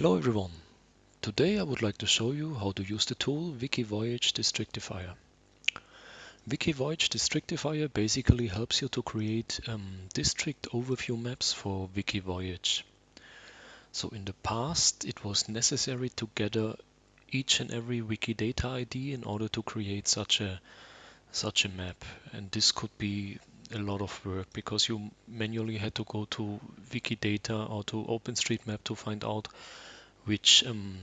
Hello everyone. Today I would like to show you how to use the tool Wikivoyage Districtifier. Wikivoyage Districtifier basically helps you to create um, district overview maps for Wikivoyage. So in the past it was necessary to gather each and every Wikidata ID in order to create such a such a map and this could be a lot of work because you manually had to go to Wikidata or to OpenStreetMap to find out which um,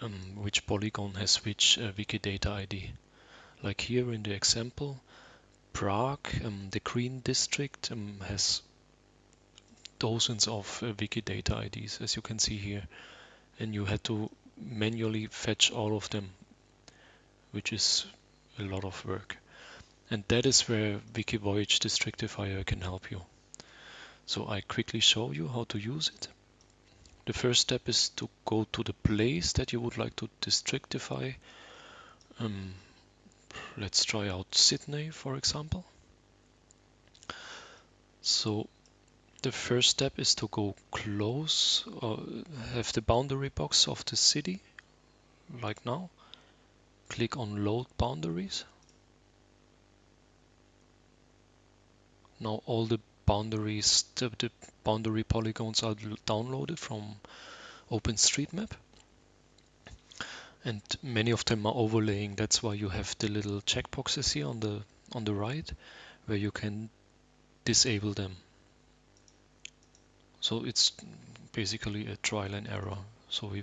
um, which polygon has which uh, Wikidata ID. Like here in the example, Prague, um, the green district um, has dozens of uh, Wikidata IDs, as you can see here, and you had to manually fetch all of them, which is a lot of work. And that is where Wikivoyage Districtifier can help you. So I quickly show you how to use it. The first step is to go to the place that you would like to districtify. Um, let's try out Sydney, for example. So the first step is to go close or have the boundary box of the city, like now. Click on load boundaries. Now all the boundaries, the, the boundary polygons are downloaded from OpenStreetMap. And many of them are overlaying. That's why you have the little checkboxes here on the on the right, where you can disable them. So it's basically a trial and error. So we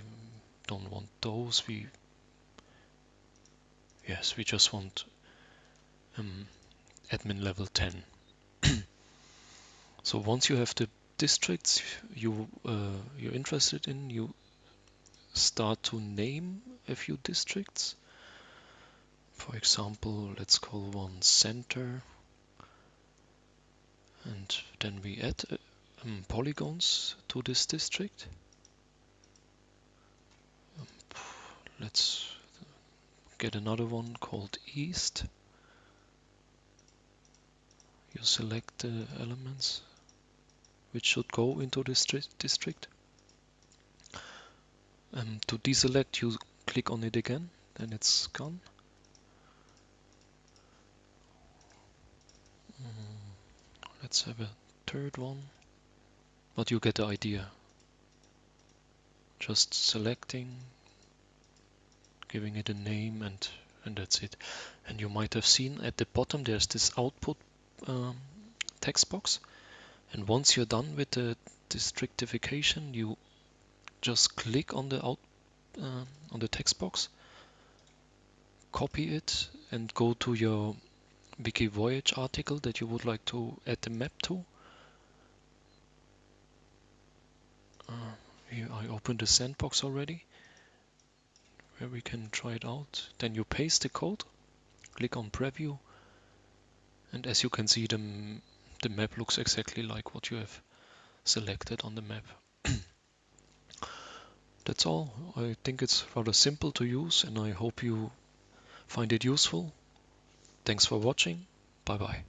don't want those. We yes, we just want um, admin level 10. So once you have the districts you uh, you're interested in, you start to name a few districts. For example, let's call one center, and then we add uh, um, polygons to this district. Um, let's get another one called east. Select the elements which should go into this district. Um, to deselect, you click on it again, then it's gone. Mm, let's have a third one, but you get the idea. Just selecting, giving it a name, and and that's it. And you might have seen at the bottom there's this output um, text box and once you're done with the districtification, you just click on the out uh, on the text box, copy it, and go to your Wikivoyage article that you would like to add the map to. Uh, here I opened the sandbox already, where we can try it out. Then you paste the code, click on preview, and as you can see, the the map looks exactly like what you have selected on the map. That's all. I think it's rather simple to use and I hope you find it useful. Thanks for watching. Bye bye.